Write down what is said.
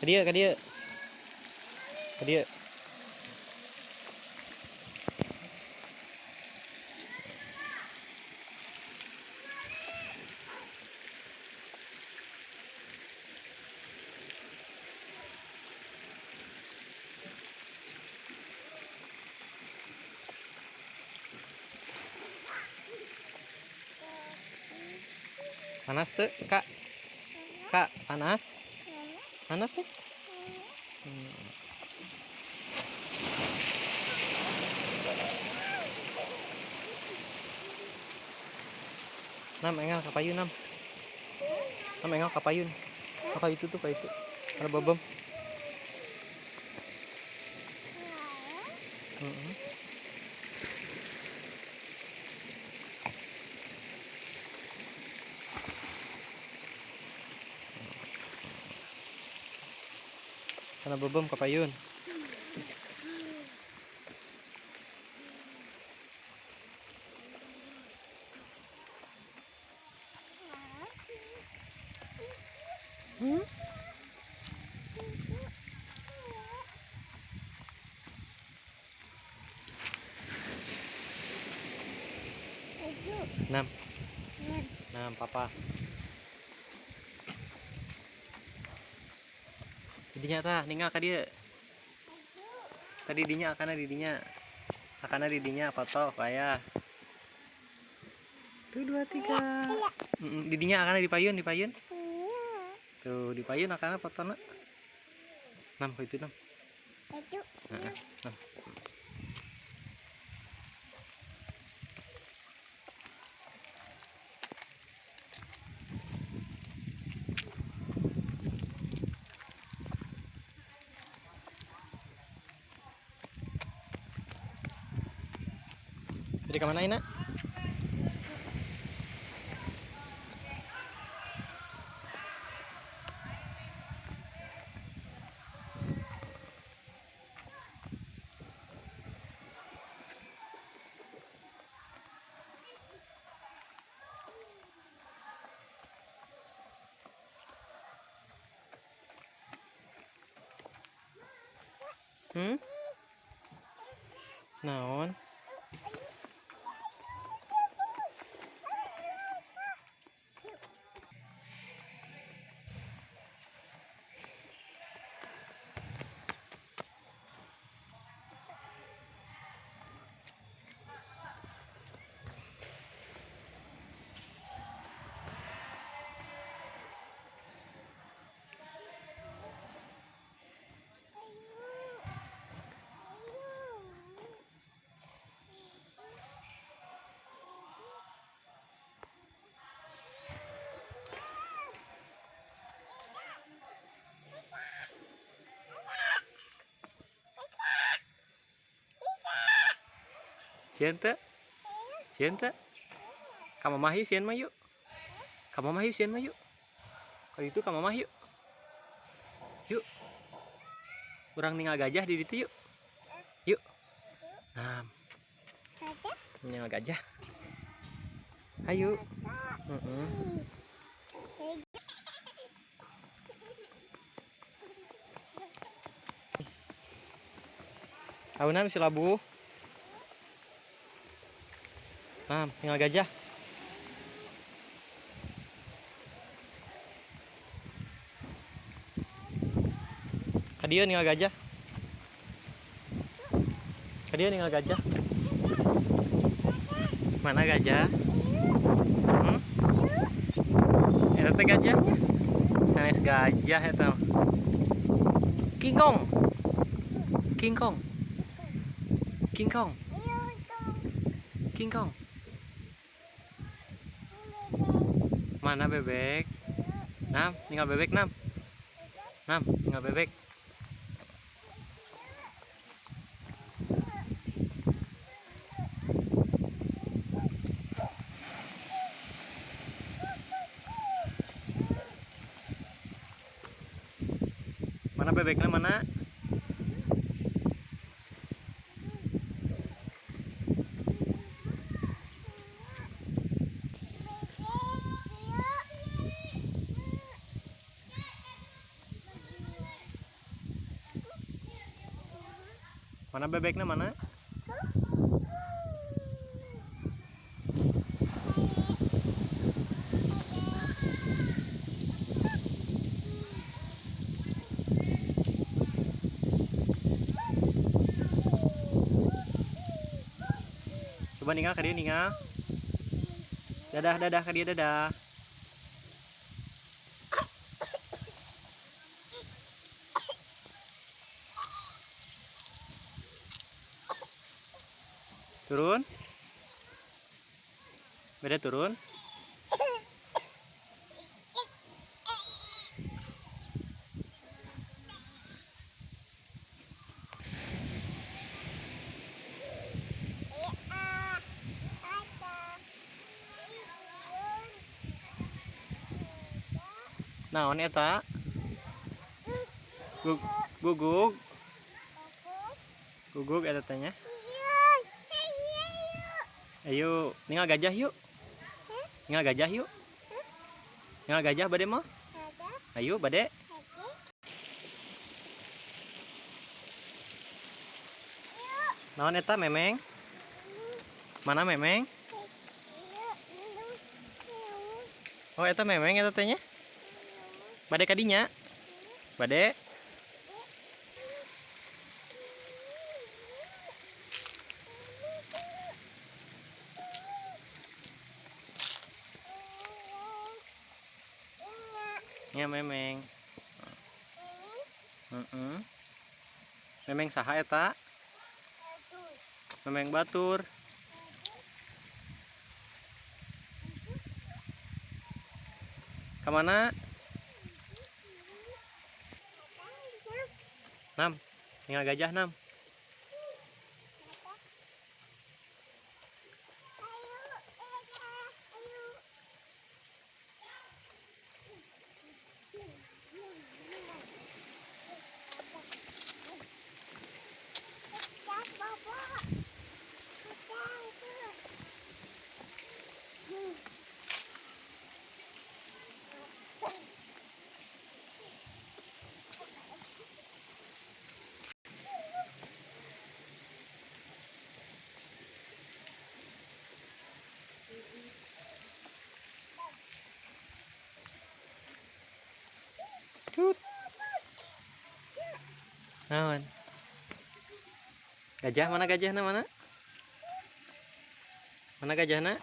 Ke dia, ke dia. Ke dia. Panas tuh, Kak. Kak, panas? Panas tuh? Hmm. Nam, engal kapayun, Nam. Nam, engal kapayun. Apa itu tuh, kayak itu. Ada babam. Kana babam kapayun. Hmm? Nam, nam, papa. Didinya tah, ninggal ka dia. Tadi didinya akana didinya. Akana didinya foto kaya. Tuh dua tiga. Mm, Didinya akana di payun, di payun. Tuh di payun akana foto nak. Nam, kau itu nam. Heeh, nam. Jadi ke mana ini? nak? Hmm? Naon? Sian teh? Kamu mah yuk, sian mah yuk. Kamu mah yuk, sian mah yuk. Kalau itu kamu mah yuk. Yuk. Kurang tinggal gajah di situ yuk. Yuk. Nah, tinggal gajah. Ayo. Auna si labu. Nah, tinggal gajah. Kadia tinggal gajah. Kadia tinggal gajah. Mana gajah? Hmm? Itu teh gajahnya. Sanes gajah eta. King Kong. King Kong. King Kong. King Kong. Mana bebek? Nam, tinggal bebek Nam. Nam, tinggal bebek. Mana bebeknya mana? Mana bebeknya mana? Coba ninggal ke dia ninggal. Dadah dadah ke dadah. Turun. Beda turun. Naon eta? Gug gugug. Gugug eta tanya. Ayo, ninggal gajah yuk. Ninggal gajah yuk. Ninggal gajah bade mah? Ayo bade. Naon eta memeng? Mana memeng? Oh eta memeng eta tanya. Bade kadinya. Bade. Ya memeng. Heeh. Memeng saha eta? Memeng batur. Kamana? Nam. Tinggal gajah nam. Naon? Gajah mana gajahna mana? Mana gajahna?